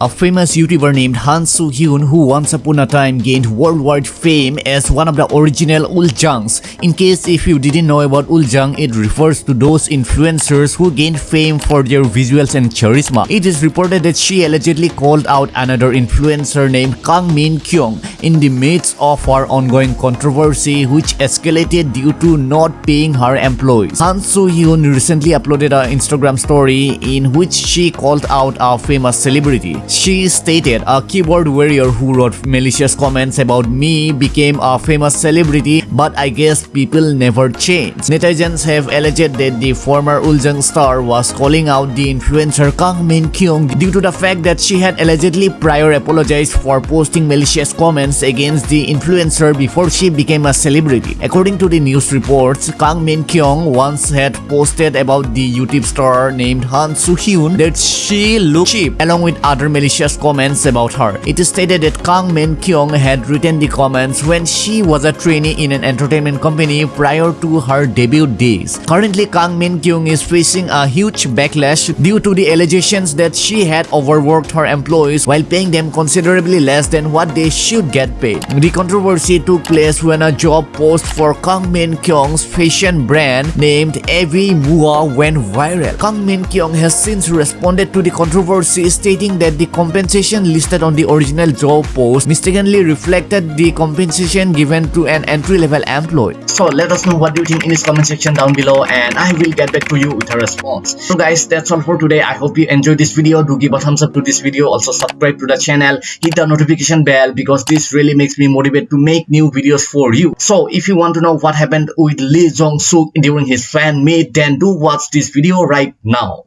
A famous YouTuber named Han Soo-hyun who once upon a time gained worldwide fame as one of the original Ulzzangs. In case if you didn't know about Ulzzang, it refers to those influencers who gained fame for their visuals and charisma. It is reported that she allegedly called out another influencer named Kang Min Kyung in the midst of her ongoing controversy which escalated due to not paying her employees. Han Soo-hyun recently uploaded an Instagram story in which she called out a famous celebrity. She stated, a keyboard warrior who wrote malicious comments about me became a famous celebrity but I guess people never change. Netizens have alleged that the former Ulzzang star was calling out the influencer Kang Min Kyung due to the fact that she had allegedly prior apologized for posting malicious comments against the influencer before she became a celebrity. According to the news reports, Kang Min Kyung once had posted about the YouTube star named Han Soo-hyun that she looked cheap along with other malicious comments about her. It is stated that Kang Min Kyung had written the comments when she was a trainee in an entertainment company prior to her debut days. Currently, Kang Min Kyung is facing a huge backlash due to the allegations that she had overworked her employees while paying them considerably less than what they should get paid. The controversy took place when a job post for Kang Min Kyung's fashion brand named Avi Mua went viral. Kang Min Kyung has since responded to the controversy stating that the compensation listed on the original job post mistakenly reflected the compensation given to an entry-level employee. So let us know what you think in this comment section down below and I will get back to you with a response. So guys, that's all for today. I hope you enjoyed this video. Do give a thumbs up to this video. Also subscribe to the channel. Hit the notification bell because this really makes me motivate to make new videos for you. So if you want to know what happened with Lee Jong-suk during his fan meet, then do watch this video right now.